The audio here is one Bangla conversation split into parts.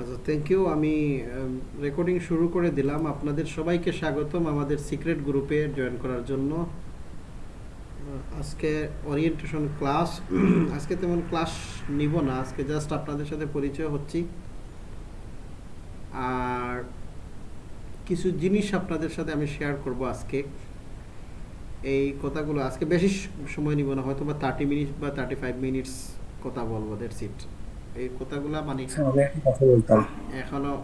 আচ্ছা থ্যাংক ইউ আমি রেকর্ডিং শুরু করে দিলাম। আপনাদের সবাইকে স্বাগতম আমাদের সিক্রেট গ্রুপে জয়েন করার জন্য। আজকে ওরিয়েন্টেশন ক্লাস আজকে তেমন ক্লাস নিব না। আজকে জাস্ট আপনাদের সাথে পরিচয় হচ্ছি। আর কিছু জিনিস আপনাদের সাথে আমি শেয়ার করব আজকে। এই কথাগুলো, আজকে বেশি সময় নিব না হয়তো বা থার্টি মিনিট বা থার্টি ফাইভ মিনিটস কথা বলব দ্যাটস ইট এই কথাগুলো মানে আচ্ছা, এখনও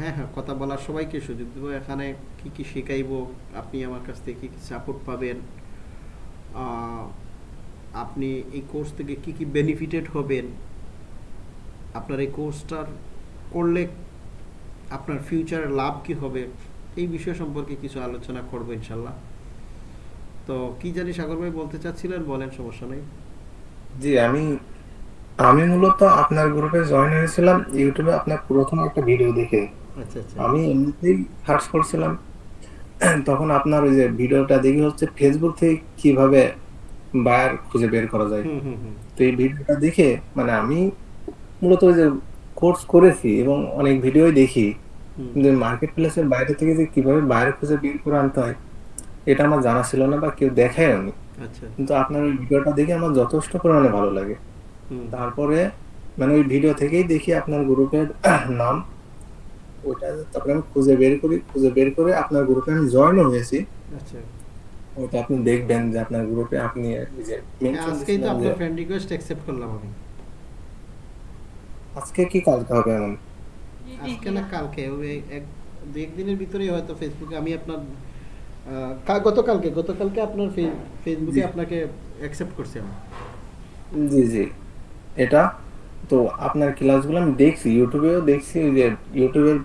হ্যাঁ হ্যাঁ কথা বলার সবাইকে সুযোগ দেবো। এখানে কি কি শেখাইবো আপনি আমার কাছ থেকে কি কি সাপোর্ট পাবেন আপনি এই কোর্স থেকে কি কি বেনিফিটেড হবেন আপনার এই কোর্সটার করলে আপনার ফিউচার লাভ কি হবে এই বিষয় সম্পর্কে কিছু আলোচনা করব ইনশাল্লাহ। তো কি জানি সাগর ভাই বলতে চাচ্ছিলেন বলেন সমস্যা নেই। জি আমি আমি মূলত আপনার গ্রুপে জয়েন হয়েছিলাম ইউটিউবে আপনার প্রথম একটা ভিডিও দেখে। আচ্ছা আচ্ছা। আমি এমনিতেই সার্চ করছিলাম। তখন আপনার ওই যে ভিডিওটা দেখে হচ্ছে ফেসবুক থেকে কীভাবে বায়ার খুঁজে বের করা যায়। তো এই ভিডিওটা দেখে মানে আমি মূলত ওই যে কোর্স করেছি এবং অনেক ভিডিওই দেখি। কিন্তু মার্কেট প্লেসের বাইরে থেকে যে কীভাবে বাইরে খুঁজে বের করে আনতে হয় এটা আমার জানা ছিল না বা কেউ দেখায় আমি আচ্ছা। কিন্তু আপনার ওই ভিডিওটা দেখে আমার যথেষ্ট পরিমাণে ভালো লাগে। তারপরে মানে ওই ভিডিও থেকেই দেখি আপনার গ্রুপের নাম। ওটা তারপরে আমি খুঁজে বের করি খুঁজে বের করে আপনার গ্রুপে আমি জয়েন হয়েছি। আচ্ছা। ওটা আপনি দেখবেন যে আপনার গ্রুপে আপনি যে আজকেই তো আপনার ফ্রেন্ড রিকোয়েস্ট অ্যাকসেপ্ট করলাম আমি। আজকে কি কালকে হবে এমন? আজকে না কালকে ওই এক দু একদিনের ভিতরেই হয়তো ফেসবুকে আমি আপনার গতকালকে গতকালকে আপনার ফেসবুকে আপনাকে অ্যাকসেপ্ট করছি আমি। জি জি। এটা, তো আপনার ক্লাসগুলো আমি দেখছি, ইউটিউবেও দেখছি যে ইউটিউবের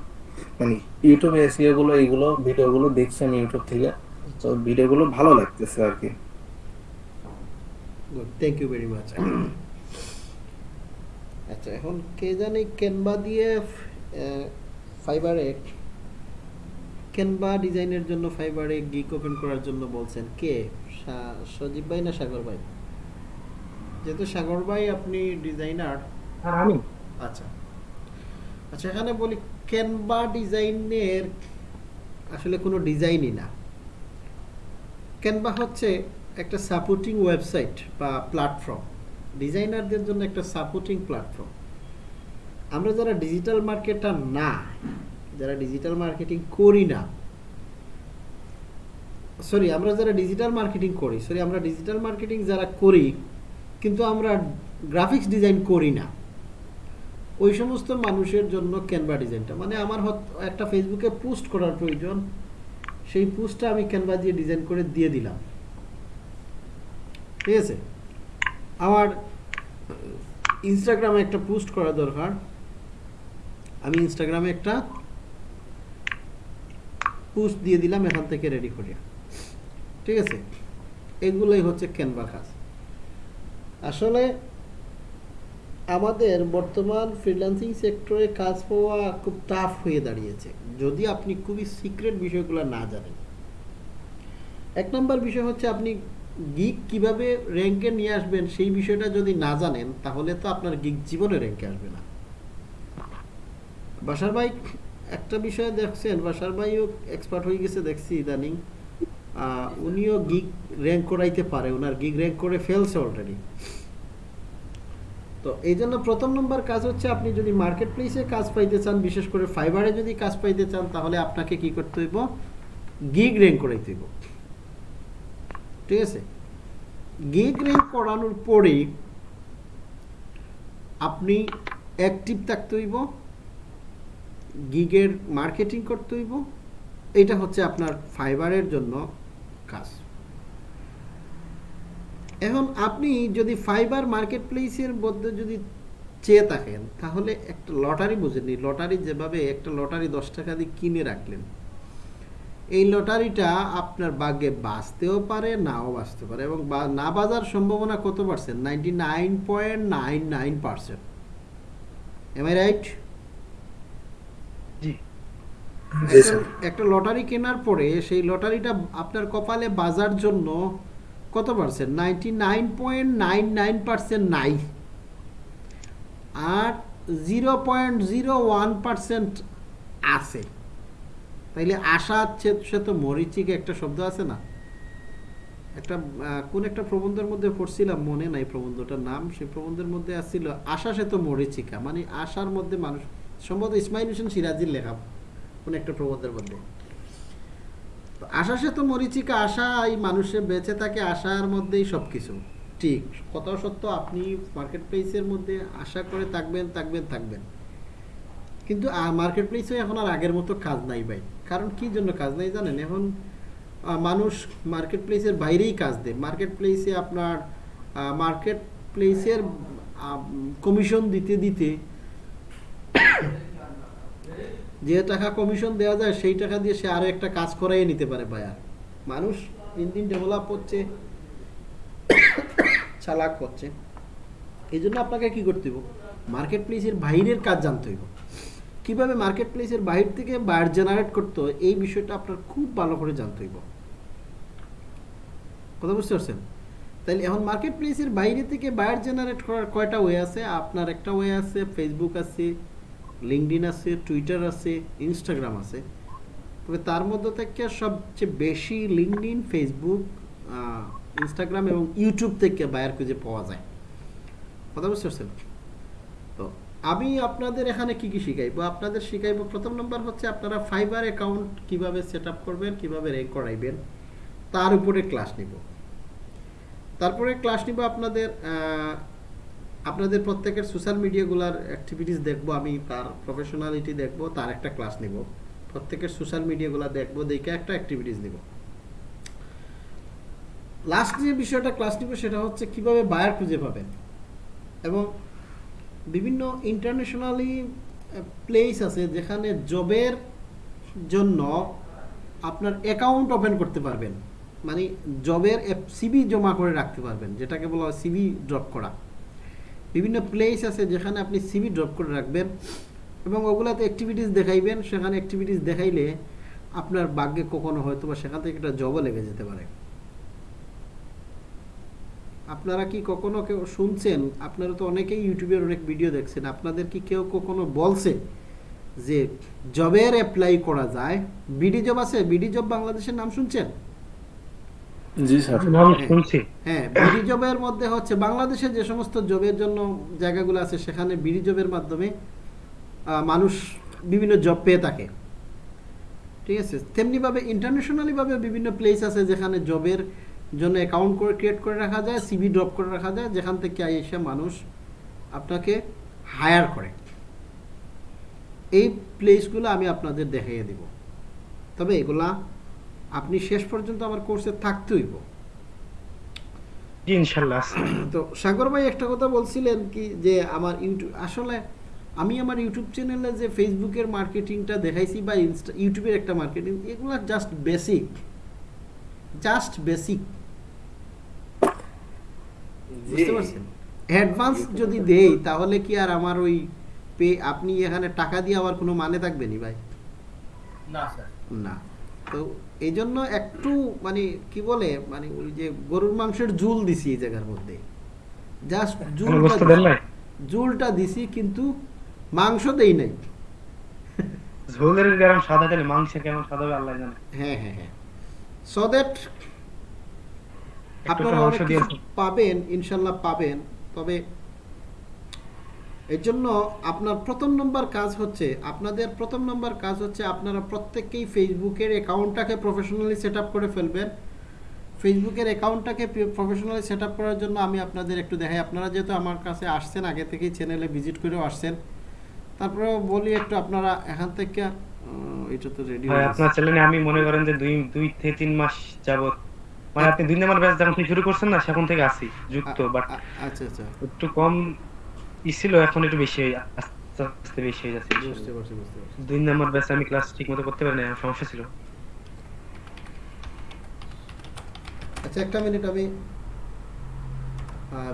মানে ইউটিউবে এসিও গুলো এইগুলো, ভিডিওগুলো দেখছি আমি ইউটিউব থেকে। তো ভিডিওগুলো ভালো লাগতেছে আর কি। Good thank you very much আচ্ছা এখন কে জানি ক্যানভা দিয়ে ফাইবারে ক্যানভা ডিজাইনের জন্য ফাইবারে গিক ওপেন করার জন্য বলছেন কে? সজীব ভাই না সাগর ভাই? যেহেতু সাগর ভাই আপনি ডিজাইনার আর আমি। আচ্ছা। আচ্ছা এখানে বলি ক্যানভা ডিজাইনের আসলে কোনো ডিজাইনই না। ক্যানভা হচ্ছে একটা সাপোর্টিং ওয়েবসাইট বা প্ল্যাটফর্ম ডিজাইনারদের জন্য একটা সাপোর্টিং প্ল্যাটফর্ম আমরা যারা ডিজিটাল মার্কেটার না যারা ডিজিটাল মার্কেটিং করি না সরি আমরা যারা ডিজিটাল মার্কেটিং করি সরি আমরা ডিজিটাল মার্কেটিং যারা করি কিন্তু আমরা গ্রাফিক্স ডিজাইন করি না। ওই সমস্ত মানুষের জন্য ক্যানভা ডিজাইনটা মানে আমার একটা ফেসবুকে পোস্ট করার প্রয়োজন, সেই পোস্টটা আমি ক্যানভা দিয়ে ডিজাইন করে দিয়ে দিলাম। ঠিক আছে? আমার ইনস্টাগ্রামে একটা পোস্ট করা দরকার। আমি ইনস্টাগ্রামে একটা পোস্ট দিয়ে দিলাম এখান থেকে রেডি করে। ঠিক আছে? এগুলোই হচ্ছে ক্যানভা কাজ। আসলে আমাদের বর্তমান ফ্রিল্যান্সিং সেক্টরে কাজ পাওয়া খুব টাফ হয়ে দাঁড়িয়েছে। যদি আপনি খুবই সিক্রেট বিষয়গুলো না জানেন। এক নম্বর বিষয় হচ্ছে আপনি গিগ কীভাবে র্যাঙ্কে নিয়ে আসবেন সেই বিষয়টা যদি না জানেন, তাহলে তো আপনার গিগ জীবনে র্যাঙ্কে আসবে না। বাসার ভাই, একটা বিষয় দেখছেন, বাসার ভাইও এক্সপার্ট হয়ে গেছে দেখছি ইদানিং। উনিও গিগ র্যাঙ্ক করাইতে পারে ওনার গিগ র্যাঙ্ক করে ফেলছে অলরেডি তো এই জন্য প্রথম নম্বর কাজ হচ্ছে আপনি যদি মার্কেট প্লেসে কাজ পাইতে চান, বিশেষ করে ফাইবারে যদি কাজ পাইতে চান, তাহলে আপনাকে কি করতে হইব? গিগ র্যাঙ্ক করাইতে হইব। ঠিক আছে? গিগ র্যাঙ্ক করানোর পরেই আপনি অ্যাক্টিভ থাকতে হইব গিগের মার্কেটিং করতে হইব। এটা হচ্ছে আপনার ফাইবারের জন্য কাজ। এখন আপনি যদি ফাইবার মার্কেট প্লেসের মধ্যে যদি চেয়ে থাকেন তাহলে একটা লটারি বুঝেনি লটারি যেভাবে একটা লটারি দশ টাকা দিয়ে কিনে রাখলেন এই লটারিটা আপনার ভাগ্যে বাঁচতেও পারে নাও বাঁচতে পারে এবং না বাজার সম্ভাবনা কত percent ninety nine point nine nine percent am I right একটা লটারি কেনার পরে সেই লটারিটা আপনার কপালে বাজার জন্য কত percent? Ninety nine point nine nine percent নাই। আর zero point zero one percent আছে। তাইলে আশা সে তো মরিচিকা একটা শব্দ আছে না? একটা কোন একটা প্রবন্ধের মধ্যে পড়ছিলাম, মনে নাই প্রবন্ধটার নাম সেই প্রবন্ধের মধ্যে আসছিল, আশা সে তো মরিচিকা। মানে আশার মধ্যে মানুষ, সম্ভবত ইসমাইল হোসেন সিরাজির লেখা কোন একটা প্রবন্ধের মধ্যে। আশা সে তো মরিচিকা আশা এই মানুষের বেঁচে থাকে, আশার মধ্যেই সব কিছু ঠিক কথাও সত্য, আপনি মার্কেট প্লেসের মধ্যে আশা করে থাকবেন থাকবেন থাকবেন। কিন্তু মার্কেট প্লেসে এখন আর আগের মতো কাজ নাই ভাই। কারণ কি জন্য কাজ নাই জানেন? এখন মানুষ মার্কেট প্লেসের বাইরেই কাজ দেয়। মার্কেট প্লেসে আপনার মার্কেট প্লেসের কমিশন দিতে দিতে যে টাকা কমিশন দেওয়া যায়, সেই টাকা দিয়ে সে আরও একটা কাজ করাই নিতে পারে বায়ার মানুষ দিন দিন ডেভেলপ হচ্ছে, চালাক হচ্ছে। এই জন্য আপনাকে কি করতে হইব? মার্কেট প্লেসের বাইরের কাজ জানতে হইব। কীভাবে মার্কেট প্লেসের বাইরে থেকে বায়ার জেনারেট করতে এই বিষয়টা আপনার খুব ভালো করে জানতে হইব। কথা বুঝতে পারছেন? তাহলে এখন মার্কেট প্লেসের বাইরে থেকে বায়ার জেনারেট করার কয়টা ওয়ে আছে? আপনার একটা ওয়ে আছে ফেসবুক আছে লিঙ্কডিন আছে, টুইটার আছে, ইনস্টাগ্রাম আছে। তবে তার মধ্যে থেকে সবচেয়ে বেশি লিঙ্কডিন ফেসবুক ইনস্টাগ্রাম এবং ইউটিউব থেকে বায়ার খুঁজে পাওয়া যায়। কথা বুঝতে পারছেন? তো আমি আপনাদের এখানে কি কি শিখাইবো? আপনাদের শিখাইবো প্রথম নম্বর হচ্ছে আপনারা ফাইবার অ্যাকাউন্ট কীভাবে সেট করবেন, কীভাবে র্যাঙ্ক করাইবেন, তার উপরে ক্লাস নিব। তারপরে ক্লাস নিব আপনাদের আপনাদের প্রত্যেকের সোশ্যাল মিডিয়াগুলার অ্যাক্টিভিটিস দেখব, আমি তার প্রফেশনালিটি দেখব, তার একটা ক্লাস নিব। প্রত্যেকের সোশ্যাল মিডিয়াগুলো দেখব, দেখে একটা অ্যাক্টিভিটিস নিব। লাস্ট যে বিষয়টা ক্লাস নিব, সেটা হচ্ছে কীভাবে বায়ার খুঁজে পাবেন এবং বিভিন্ন ইন্টারন্যাশনালি প্লেস আছে যেখানে জবের জন্য আপনার অ্যাকাউন্ট ওপেন করতে পারবেন। মানে জবের সিবি জমা করে রাখতে পারবেন, যেটাকে বলা হয় সিবি ড্রপ করা। বিভিন্ন প্লেস আছে যেখানে আপনি সিবি ড্রপ করে রাখবেন এবং ওগুলাতে অ্যাক্টিভিটিস দেখাইবেন। সেখানে অ্যাক্টিভিটিস দেখাইলে আপনার ভাগ্যে কখনো হয়তো বা সেখান থেকে একটা জবও লেগে যেতে পারে। আপনারা কি কখনো কেউ শুনছেন? আপনারা তো অনেকেই ইউটিউবের অনেক ভিডিও দেখছেন। আপনাদের কি কেউ কখনো বলছে যে জবের অ্যাপ্লাই করা যায়? বিডি জব আছে? বিডি জব বাংলাদেশের নাম শুনছেন? জি স্যার। শুনছি। হ্যাঁ বিডি জবের মধ্যে হচ্ছে বাংলাদেশে যে সমস্ত জবের জন্য জায়গাগুলো আছে সেখানে বিডি জবের মাধ্যমে মানুষ বিভিন্ন জব পেয়ে থাকে। ঠিক আছে? তেমনিভাবে ইন্টারন্যাশনালিভাবে বিভিন্ন প্লেস আছে যেখানে জবের জন্য অ্যাকাউন্ট করে ক্রিয়েট করে রাখা যায় সিবি ড্রপ করে রাখা যায় যেখান থেকে এসে মানুষ আপনাকে হায়ার করে। এই প্লেসগুলো আমি আপনাদের দেখিয়ে দিব। তবে এগুলা আপনি শেষ পর্যন্ত আমার কোর্সে থাকতে হইব। ইনশাল্লাহ। তো সাগর ভাই একটা কথা বলছিলেন কি যে আমার ইউটিউব আসলে আমি আমার ইউটিউব চ্যানেলে যে ফেসবুকের মার্কেটিংটা দেখাইছি বা ইনস্টা ইউটিউবের একটা মার্কেটিং এগুলো জাস্ট বেসিক জাস্ট বেসিক বুঝতে পারছেন? অ্যাডভান্স যদি দেই তাহলে কি আর আমার ওই পে আপনি এখানে টাকা দিয়ে আমার কোনো মানে থাকবে নি ভাই? না স্যার। না। তো এই জন্য একটু মানে কি বলে মানে ওই যে গরুর মাংসের ঝুল দিছি এই জায়গার মধ্যে। জাস্ট নাই? ঝুলটা দিছি কিন্তু মাংস দেই নাই। ঝোলের গরম সাদা তেলে কেমন সাদা হবে আল্লাহ জানে। হ্যাঁ হ্যাঁ হ্যাঁ। সো দ্যাট আপনারা পাবেন ইনশাল্লাহ পাবেন। তবে এর জন্য আপনার প্রথম নম্বর কাজ হচ্ছে আপনাদের প্রথম নম্বর কাজ হচ্ছে আপনারা প্রত্যেককেই ফেসবুকের অ্যাকাউন্টটাকে প্রফেশনালি সেট করে ফেলবেন। ফেসবুকের অ্যাকাউন্টটাকে প্রফেশনালি সেট করার জন্য আমি আপনাদের একটু দেখাই। আপনারা যেহেতু আমার কাছে আসছেন আগে থেকেই চ্যানেলে ভিজিট করেও আসছেন। তারপরে বলি একটু আপনারা এখান থেকে এটা তো রেডি আপনার চ্যানেলে আমি মনে করেন যে দুই দুই থেকে তিন মাস যাবত মানে আপনি দুই নম্বর ব্যাচ যখন শুরু করছেন না সেখান থেকে আসি যুক্ত বাট আচ্ছা আচ্ছা। একটু কম ই ছিল এখন একটু বেশি হয়ে আস্তে আস্তে বেশি হয়ে যাচ্ছে। বুঝতে পারছি বুঝতে পারছি। দুই নম্বর ব্যাচে আমি ক্লাস ঠিক মতো করতে পারি না সমস্যা ছিল। আচ্ছা একটা মিনিট আমি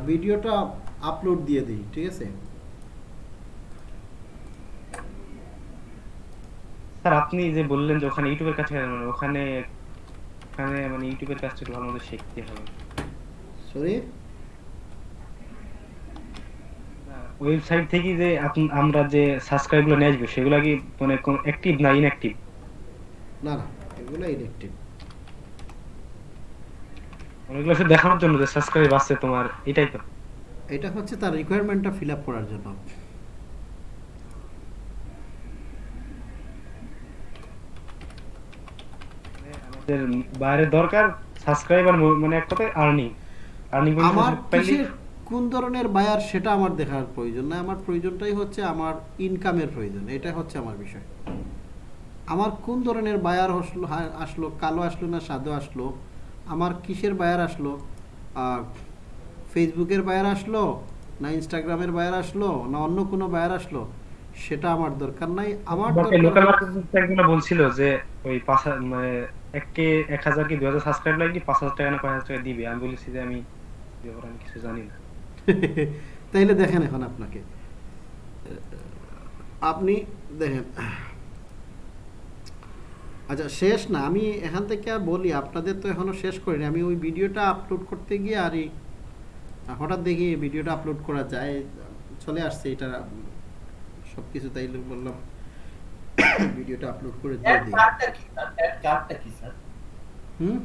ভিডিওটা আপলোড দিয়ে দিই ঠিক আছে? স্যার আপনি যে বললেন যে ওখানে ইউটিউবের কাছে গেলেন, ওখানে ওখানে মানে ইউটিউবের কাজটা একটু ভালো মতো শিখতে হবে। সরি ওয়েবসাইট থেকে যে আমরা যে সাবস্ক্রাইবগুলো নিয়ে আসব সেগুলো কি মানে অ্যাক্টিভ না ইনঅ্যাক্টিভ না না এগুলো ইলেকটিভ অনেকগুলো শুধু দেখানোর জন্য যে সাবস্ক্রাইব আছে তোমার এটাই তো। এটা হচ্ছে তার রিকোয়ারমেন্টটা ফিল আপ করার জন্য। মানে আমাদের বাইরে দরকার সাবস্ক্রাইবার মানে এক কথায় আর্নিং আর্নিং আমার কোন ধরনের বায়ার সেটা আমার দেখার প্রয়োজন না আমার প্রয়োজনটাই হচ্ছে আমার ইনকামের প্রয়োজন এটা হচ্ছে আমার বিষয়। আমার কোন ধরনের বায়ার আসলো আসলো কালো আসলো না সাদু আসলো আমার কিসের বায়ার আসলো ফেসবুকের বায়ার আসলো না ইনস্টাগ্রামের বায়ার আসলো না অন্য কোনো বায়ার আসলো সেটা আমার দরকার নাই। আমার লোকাল মার্কেট বলছিল যে ওই পাঁচ মানে এককে এক হাজার কি দুই হাজার সাবস্ক্রাইব লাগলে পাঁচ হাজার টাকা না কয় হাজার টাকা দিবে। আমি বলেছি যে আমি ব্যাপারে আমি কিছু জানি না। তাইলে দেখেন এখন আপনাকে। আপনি দেখেন আচ্ছা শেষ না আমি এখান থেকে বলি আপনাদের তো এখনও শেষ করিনি। আমি ওই ভিডিওটা আপলোড করতে গিয়ে আর এই হঠাৎ দেখি ভিডিওটা আপলোড করা যায় চলে আসছে এটা সব কিছু তাইলে বললাম ভিডিওটা আপলোড করে দিয়ে দিই। হুম?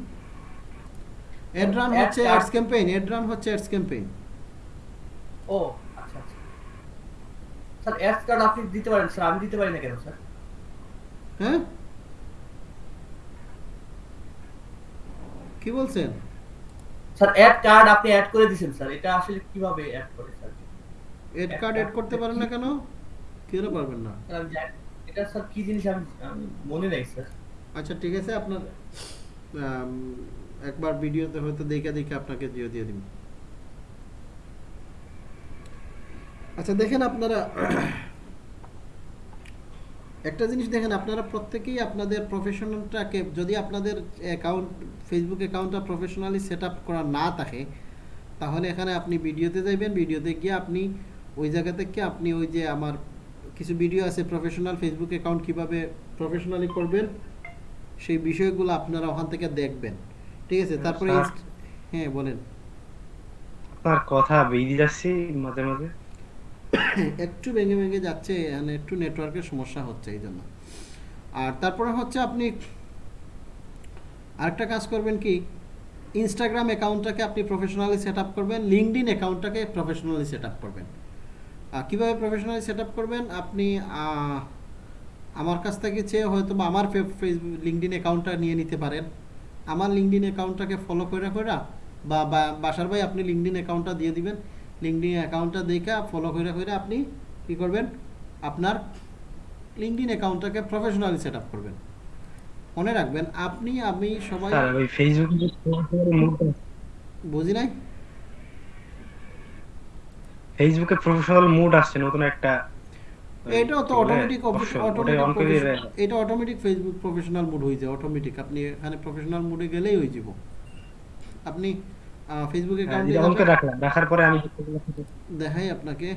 এডরান Ad হচ্ছে অ্যাডস ক্যাম্পেইন এডরান হচ্ছে অ্যাডস ক্যাম্পেইন ও আচ্ছা আচ্ছা। স্যার অ্যাড কার্ড আপনি দিতে পারেন স্যার আমি দিতে পারি না কেন স্যার? হ্যাঁ? কি বলছেন? স্যার অ্যাড কার্ড আপনি অ্যাড করে দিয়েছেন স্যার। এটা আসলে কীভাবে অ্যাড করে স্যার? এড কার্ড এড করতে পারেন না কেন? কেন পারবেন না? এটা স্যার কি জিনিস আমি মনে নেই স্যার। আচ্ছা ঠিক আছে আপনার একবার ভিডিওতে হয়তো দেখে দেখে আপনাকে দিয়ে দিয়ে দিব। আচ্ছা দেখেন আপনারা একটা জিনিস দেখেন আপনারা প্রত্যেকেই আপনাদের প্রফেশনালটাকে যদি আপনাদের অ্যাকাউন্ট ফেসবুক অ্যাকাউন্টটা প্রফেশনালি সেট আপ করা না থাকে তাহলে এখানে আপনি ভিডিওতে যাইবেন ভিডিওতে গিয়ে আপনি ওই জায়গা থেকে আপনি ওই যে আমার কিছু ভিডিও আছে প্রফেশনাল ফেসবুক অ্যাকাউন্ট কীভাবে প্রফেশনালি করবেন সেই বিষয়গুলো আপনারা ওখান থেকে দেখবেন। ঠিক আছে? তারপরে। হ্যাঁ বলেন। আপনার কথা বেরিয়ে যাচ্ছে মাঝে মাঝে। একটু ভেঙে ভেঙে যাচ্ছে মানে একটু নেটওয়ার্কের সমস্যা হচ্ছে এই জন্য। আর তারপরে হচ্ছে আপনি আরেকটা কাজ করবেন কি ইনস্টাগ্রাম অ্যাকাউন্টটাকে আপনি প্রফেশনালি সেট করবেন লিঙ্কডিন অ্যাকাউন্টটাকে প্রফেশনালি সেট করবেন। কীভাবে প্রফেশনালি সেট করবেন? আপনি আমার কাছ থেকে চেয়ে হয়তো বা আমার ফেসবুক লিঙ্কডিন অ্যাকাউন্টটা নিয়ে নিতে পারেন। আমার লিঙ্কডিন অ্যাকাউন্টটাকে ফলো করে করে বা, বা- বাসার ভাই আপনি লিঙ্কডিন অ্যাকাউন্টটা দিয়ে দিবেন। লিঙ্কডিন অ্যাকাউন্টটা দেখে ফলো করে করে আপনি কি করবেন? আপনার লিঙ্কডিন অ্যাকাউন্টটাকে প্রফেশনালি সেট আপ করবেন। মনে রাখবেন আপনি আমি সবাই বুঝি নাই? ফেসবুকে প্রফেশনাল মুড আসছে নতুন একটা এটাও তো অটোমেটিক অটোমেটিক এটা অটোমেটিক ফেসবুক প্রফেশনাল মুড হয়ে যায় অটোমেটিক আপনি এখানে প্রফেশনাল মুডে গেলেই হয়ে যাব। আপনি ফেসবুক হ্যাঁ, যেটা on রাখলাম রাখার পরে আমি দেখাই আপনাকে।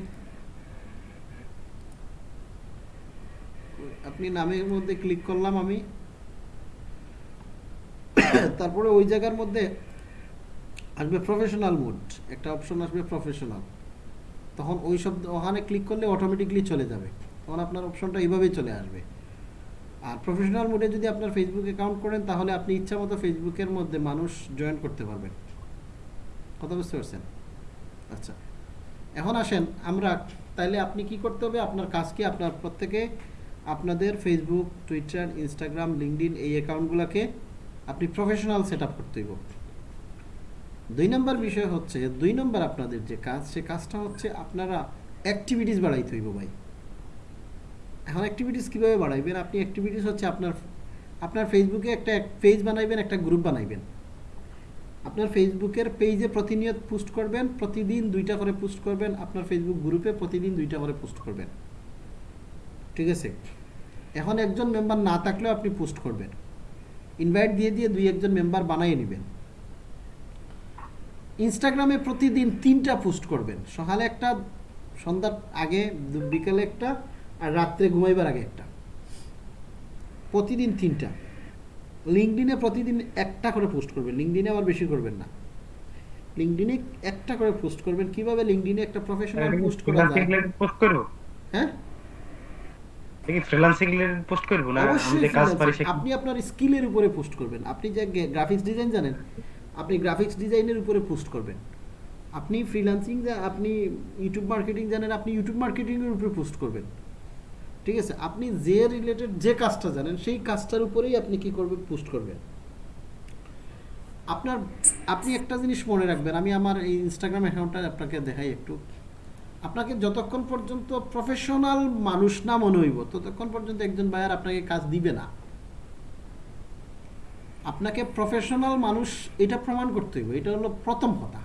আপনি নামের মধ্যে ক্লিক করলাম আমি। তারপরে ওই জায়গার মধ্যে আসবে প্রফেশনাল মুড একটা অপশন আসবে প্রফেশনাল তখন ওই সব ওখানে ক্লিক করলে অটোমেটিকলি চলে যাবে। তখন আপনার অপশনটা এইভাবেই চলে আসবে। আর প্রফেশনাল মোডে যদি আপনার ফেসবুক অ্যাকাউন্ট করেন তাহলে আপনি ইচ্ছা মতো ফেসবুকের মধ্যে মানুষ জয়েন করতে পারবেন। কথা বুঝতে পারছেন? আচ্ছা। এখন আসেন, আমরা তাইলে আপনি কি করতে হবে? আপনার কাজ কি? আপনার প্রত্যেকে আপনাদের ফেসবুক টুইটার ইনস্টাগ্রাম লিঙ্কডিন এই অ্যাকাউন্টগুলোকে আপনি প্রফেশনাল সেট আপ করতে হইব। দুই নম্বর বিষয় হচ্ছে, দুই নম্বর আপনাদের যে কাজ, সে কাজটা হচ্ছে আপনারা অ্যাক্টিভিটিস বাড়াইতে হইব ভাই। এখন অ্যাক্টিভিটিস কীভাবে বাড়াইবেন? আপনি অ্যাক্টিভিটিস হচ্ছে আপনার আপনার ফেসবুকে একটা পেজ বানাইবেন, একটা গ্রুপ বানাইবেন। আপনার ফেসবুকের পেজে প্রতিনিয়ত পোস্ট করবেন, প্রতিদিন দুইটা করে পোস্ট করবেন, আপনার ফেসবুক গ্রুপে প্রতিদিন দুইটা করে পোস্ট করবেন। ঠিক আছে? এখন একজন মেম্বার না থাকলেও আপনি পোস্ট করবেন। ইনভাইট দিয়ে দিয়ে দুই একজন মেম্বার বানিয়ে নেবেন। ইনস্টাগ্রামে প্রতিদিন তিনটা পোস্ট করবেন। সকালে একটা, সন্ধ্যার আগে, বিকালে একটা, আর রাত্রে ঘুমাইবার আগে একটা। প্রতিদিন তিনটা। লিঙ্কডিনে প্রতিদিন একটা করে পোস্ট করবেন। লিঙ্কডিনে আবার বেশি করবেন না। লিঙ্কডিনে একটা করে পোস্ট করবেন। কীভাবে লিঙ্কডিনে একটা প্রফেশনাল পোস্ট করা যায়? পোস্ট করব? হ্যাঁ? দেখি ফ্রিল্যান্সিং রিলেটেড পোস্ট করব না? আমি যে কাজ পারি আপনি আপনার স্কিলের উপরে পোস্ট করবেন। আপনি যে গ্রাফিক্স ডিজাইন জানেন আপনি গ্রাফিক্স ডিজাইনের উপরে পোস্ট করবেন। আপনি ফ্রিল্যান্সিং আপনি ইউটিউব মার্কেটিং জানেন আপনি ইউটিউব মার্কেটিং এর উপরে পোস্ট করবেন। ঠিক আছে? আপনি যে রিলেটেড যে কাজটা জানেন, সেই কাজটার উপরেই আপনি কি করবেন? পোস্ট করবেন। আপনার, আপনি একটা জিনিস মনে রাখবেন, আমি আমার এই ইনস্টাগ্রাম অ্যাকাউন্টটা আপনাকে দেখাই একটু। আপনাকে যতক্ষণ পর্যন্ত প্রফেশনাল মানুষ না মনে হইব, ততক্ষণ পর্যন্ত একজন বায়ার আপনাকে কাজ দিবে না। আপনাকে প্রফেশনাল মানুষ এটা প্রমাণ করতে হইব, এটা হলো প্রথম কথা।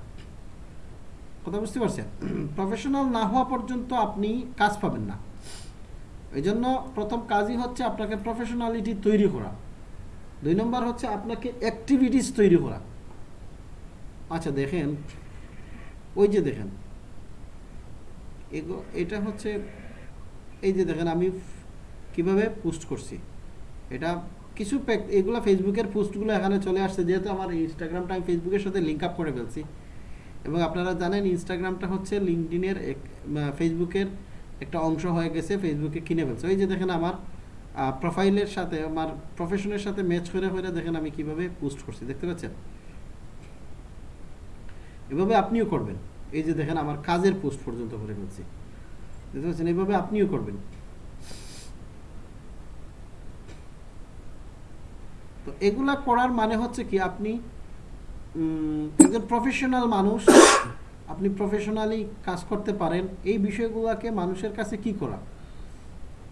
কথা বুঝতে পারছেন? প্রফেশনাল না হওয়া পর্যন্ত আপনি কাজ পাবেন না। এই জন্য প্রথম কাজই হচ্ছে আপনাকে প্রফেশনালিটি তৈরি করা। দুই নম্বর হচ্ছে আপনাকে অ্যাক্টিভিটিস তৈরি করা। আচ্ছা দেখেন। ওই যে দেখেন। এটা হচ্ছে এই যে দেখেন, আমি কীভাবে পোস্ট করছি। এটা কিছু এগুলো ফেসবুকের পোস্টগুলো এখানে চলে আসছে, যেহেতু আমার ইনস্টাগ্রামটা আমি ফেসবুকের সাথে লিঙ্ক আপ করে ফেলছি। এবং আপনারা জানেন ইনস্টাগ্রামটা হচ্ছে লিঙ্কডিনের ফেসবুকের একটা অংশ হয়ে গেছে ফেসবুকে কিনে ফেলছে। ওই যে দেখেন আমার প্রোফাইলের সাথে, আমার প্রফেশনের সাথে ম্যাচ করে করে দেখেন আমি কীভাবে পোস্ট করছি, দেখতে পাচ্ছেন? এভাবে আপনিও করবেন। এই যে দেখেন আমার কাজের পোস্ট পর্যন্ত করে ফেলছি। দেখতে পাচ্ছেন? এইভাবে আপনিও করবেন। তো এগুলা করার মানে হচ্ছে কি? আপনি একজন প্রফেশনাল মানুষ আপনি প্রফেশনালি কাজ করতে পারেন এই বিষয়গুলোকে মানুষের কাছে কি করা?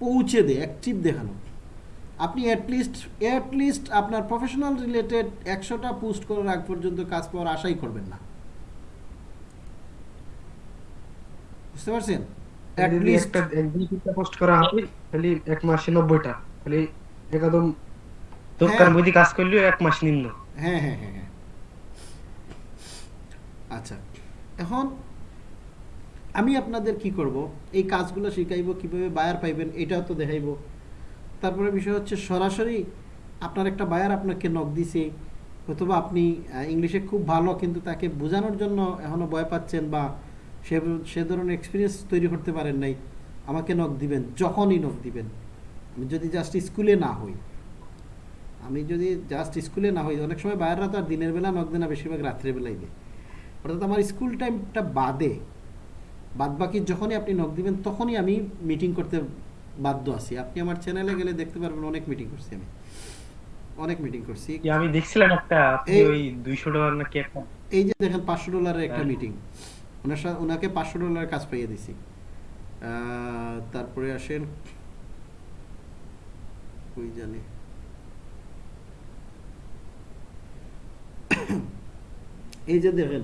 পৌঁছে দে অ্যাক্টিভ দেখানো। আপনি অ্যাটলিস্ট অ্যাটলিস্ট আপনার প্রফেশনাল রিলেটেড একশোটা পোস্ট করার আগ পর্যন্ত কাজ পাওয়ার আশাই করবেন না। বুঝতে পারছেন? অ্যাটলিস্ট পোস্ট করা খালি এক মাসে নব্বইটা। খালি একদম দোকান। বুঝি কাজ করলেও এক মাস নিম্ন। হ্যাঁ হ্যাঁ হ্যাঁ। আচ্ছা। এখন আমি আপনাদের কি করব? এই কাজগুলো শিখাইব, কীভাবে বায়ার পাইবেন এটাও তো দেখাইব। তারপরে বিষয় হচ্ছে সরাসরি আপনার একটা বায়ার আপনাকে নক দিছে, অথবা আপনি ইংলিশে খুব ভালো কিন্তু তাকে বোঝানোর জন্য এখনও ভয় পাচ্ছেন বা সে সে ধরনের এক্সপিরিয়েন্স তৈরি করতে পারেন নাই, আমাকে নক দিবেন, যখনই নক দিবেন। আমি যদি জাস্ট স্কুলে না হই, আমি যদি জাস্ট স্কুলে না হই, অনেক সময় বাইরেরা তো আর দিনের বেলা নক দেয় না, বেশিরভাগ রাত্রের বেলায় দেয়। অর্থাৎ আমার স্কুল টাইমটা বাদে বাদ বাকি যখনই আপনি নক দিবেন তখনই আমি মিটিং করতে বাধ্য আছি। আপনি আমার চ্যানেলে গেলে দেখতে পারবেন অনেক মিটিং করছি আমি। অনেক মিটিং করছি। আমি দেখছিলাম একটা আপনি ওই দুইশো ডলার নাকি একটা এই যে দেখেন পাঁচশো ডলারের একটা হ্যাঁ। মিটিং ওনার সাথে ওনাকে পাঁচশো ডলারের কাজ পাইয়ে দিছি। আহ, তারপরে আসেন। ওই জানে? এই যে দেখেন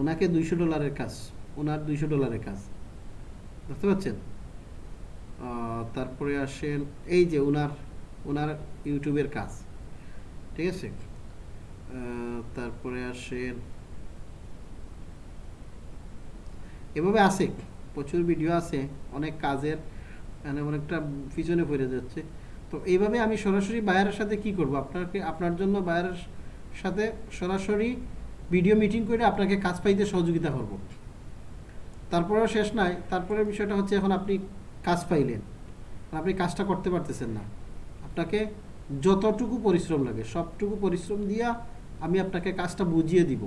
ওনাকে দুইশো ডলারের কাজ, ওনার দুইশো ডলারের কাজ। বুঝতে পারছেন? তারপরে আসেন, এই যে ওনার ওনার ইউটিউবের কাজ, ঠিক আছে? তারপরে আসেন, এভাবে আছে, প্রচুর ভিডিও আছে, অনেক কাজের মানে অনেকটা পিছনে পড়ে যাচ্ছে। তো এইভাবে আমি সরাসরি বায়ারের সাথে কি করব? আপনাকে, আপনার জন্য বায়ারের সাথে সরাসরি ভিডিও মিটিং করে আপনাকে কাজ পাইতে সহযোগিতা করব। তারপরেও শেষ নাই। তারপরে বিষয়টা হচ্ছে এখন আপনি কাজ পাইলেন। আপনি কাজটা করতে পারতেছেন না। আপনাকে যতটুকু পরিশ্রম লাগে সবটুকু পরিশ্রম দিয়া আমি আপনাকে কাজটা বুঝিয়ে দিব।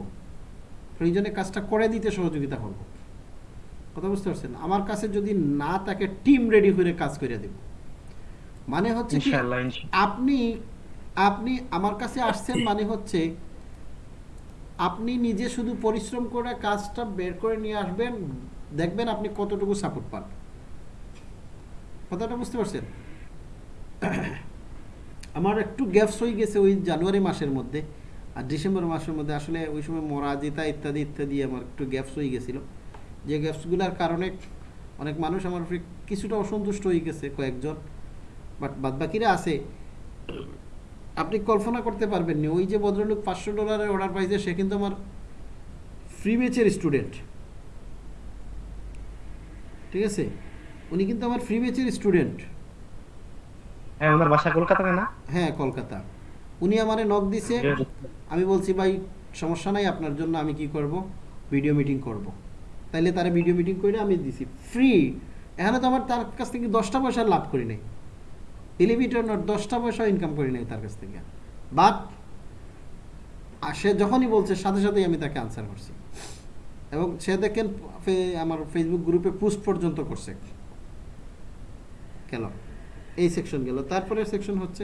প্রয়োজনে কাজটা করে দিতে সহযোগিতা করব। কথা বুঝতে পারছেন? আমার কাছে যদি না তাকে টিম রেডি করে কাজ করে দেব। মানে হচ্ছে আপনি আপনি আমার কাছে আসছেন মানে হচ্ছে আপনি নিজে শুধু পরিশ্রম করে কাজটা বের করে নিয়ে আসবেন, দেখবেন আপনি কতটুকু সাপোর্ট পান। কথাটা বুঝতে পারছেন? আমার একটু গ্যাপস হয়ে গেছে ওই জানুয়ারি মাসের মধ্যে আর ডিসেম্বর মাসের মধ্যে। আসলে ওই সময় মরাজিতা ইত্যাদি ইত্যাদি আমার একটু গ্যাপস হয়ে গেছিল। যে গ্যাপসগুলোর কারণে অনেক মানুষ আমার কিছুটা অসন্তুষ্ট হয়ে গেছে কয়েকজন। বাট বাদবাকিরা আছে। আপনি কল্পনা করতে পারবেন না ওই যে ভদ্রলোক পাঁচশো ডলারের অর্ডার পাইছে সে কিন্তু আমার ফ্রি বেচের স্টুডেন্ট ঠিক আছে? উনি কিন্তু আমার ফ্রি বেচের স্টুডেন্ট হ্যাঁ ওনার বাসা কলকাতাতে না? হ্যাঁ কলকাতা। উনি আমারে নক দিছে। আমি বলছি ভাই সমস্যা নাই আপনার জন্য আমি কি করব? ভিডিও মিটিং করব। তাইলে তারা ভিডিও মিটিং করে আমি দিছি। ফ্রি এখানে তো আমার তার কাছ থেকে দশটা পয়সা লাভ করি নাই। টেলিভিশন দশটা পয়সা ইনকাম করি নাই তার কাছ থেকে। বাট সে যখনই বলছে, সাথে সাথেই আমি তাকে আনসার করছি। এবং সে দেখেন আমার ফেসবুক গ্রুপে পোস্ট পর্যন্ত করছে। কেন এই সেকশন গেল। তারপরে সেকশন হচ্ছে,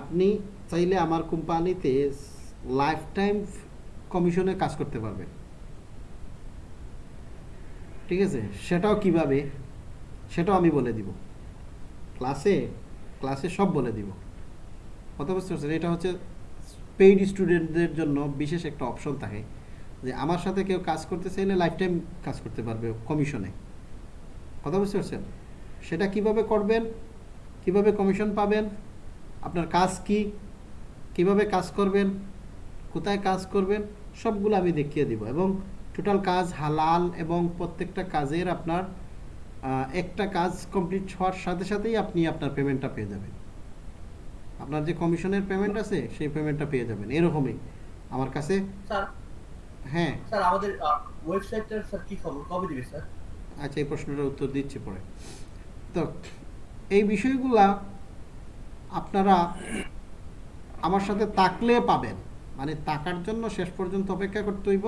আপনি চাইলে আমার কোম্পানিতে লাইফ টাইম কমিশনে কাজ করতে পারবেন। ঠিক আছে? সেটাও কীভাবে? সেটাও আমি বলে দিব। ক্লাসে ক্লাসে সব বলে দিব। কথা বুঝতে পারছেন এটা হচ্ছে পেইড স্টুডেন্টদের জন্য বিশেষ একটা অপশন থাকে যে, আমার সাথে কেউ কাজ করতে চাইলে লাইফ টাইম কাজ করতে পারবে কমিশনে কথা বুঝতে পারছেন সেটা কীভাবে করবেন? কীভাবে কমিশন পাবেন? আপনার কাজ কি? কীভাবে কাজ করবেন? কোথায় কাজ করবেন? সবগুলো আমি দেখিয়ে দিব এবং টোটাল কাজ হালাল এবং প্রত্যেকটা কাজের আপনার একটা কাজ কমপ্লিট হওয়ার সাথে সাথেই আপনি আপনার পেমেন্টটা পেয়ে যাবেন। আপনার যে কমিশনের পেমেন্ট আছে সেই পেমেন্টটা পেয়ে যাবেন। এরকমই। আমার কাছে হ্যাঁ। স্যার আমাদের ওয়েবসাইটটার স্যার কি খবর? কবে দিবে স্যার? আচ্ছা এই প্রশ্নটার উত্তর দিচ্ছি পরে। তো এই বিষয়গুলা আপনারা আমার সাথে তাকলে পাবেন। মানে তাকার জন্য শেষ পর্যন্ত অপেক্ষা করতে হইব।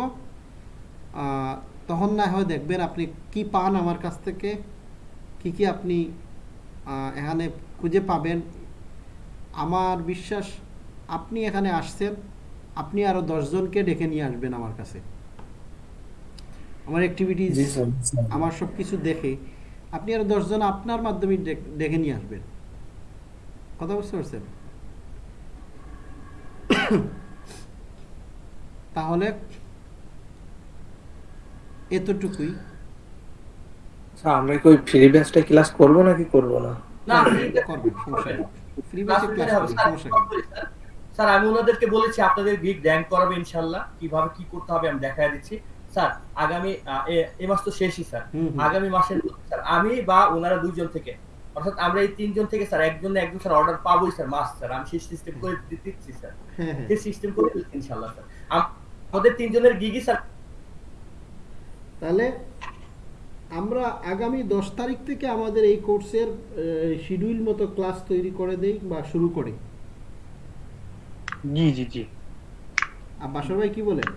তখন না হয় দেখবেন আপনি কি পান আমার কাছ থেকে কি কি আপনি এখানে খুঁজে পাবেন। আমার বিশ্বাস আপনি এখানে আসছেন আপনি আরও দশজনকে ডেকে নিয়ে আসবেন আমার কাছে। আমার অ্যাক্টিভিটিস। আমার সব কিছু দেখে আপনি আরও দশজন আপনার মাধ্যমে ডেকে নিয়ে আসবেন। কথা বুঝতে পারছেন? তাহলে এতটুকুই। স্যার আমরা কি ওই ফ্রি ব্যাচটা ক্লাস করব নাকি করব না? না সমস্যা নেই। ফ্রি বেসে ক্লাস স্যার সমস্যা স্যার, আমি ওনাদেরকে বলেছি আপনাদের বিগ র্যাঙ্ক করাবে ইনশাল্লাহ কীভাবে কি করতে হবে আমি দেখায় দিচ্ছি। স্যার আগামী এ- মাস তো শেষই স্যার। আগামী মাসের স্যার আমি বা ওনারা দুইজন থেকে অর্থাৎ আমরা এই তিনজন থেকে স্যার একজন না একজন স্যার অর্ডার পাবোই স্যার মাস স্যার। আমি সেই সিস্টেম করে দিচ্ছি স্যার। হ্যাঁ হ্যাঁ। সেই সিস্টেম করে দিচ্ছি ইনশাল্লাহ স্যার। আমাদের তিনজনের গিগি স্যার তাহলে আমরা আগামী দশ তারিখ থেকে আমাদের এই কোর্সের শিডিউল মতো ক্লাস তৈরি করে দেই বা শুরু করি। জি জি জি। আর বাসর ভাই কি বলেন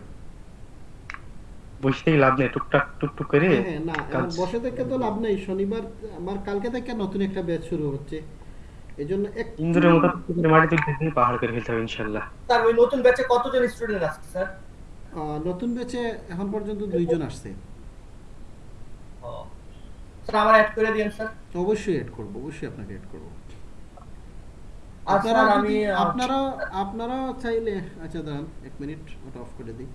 বসে থেকে লাভ নেই টুকটাক টুকটুক করে হ্যাঁ, হ্যাঁ, না বসে থেকে তো লাভ নেই শনিবার আমার কালকে থেকে নতুন একটা ব্যাচ শুরু হচ্ছে। এই জন্য একটু ইন্দুরের মতো টুকটুক করে মাটি তুলতে তুলতে পাহাড় করে ফেলতে হবে ইনশাল্লাহ স্যার ওই নতুন ব্যাচে কতজন স্টুডেন্ট আসছে স্যার? আহ, নতুন ব্যাচে এখন পর্যন্ত দুইজন আসছে। স্যার আমার অ্যাড করে স্যার অবশ্যই এড করব অবশ্যই আপনাকে এড করব। আপনারা আমি আপনারা আপনারা চাইলে আচ্ছা দাঁড়ান এক মিনিট ওটা অফ করে দিই।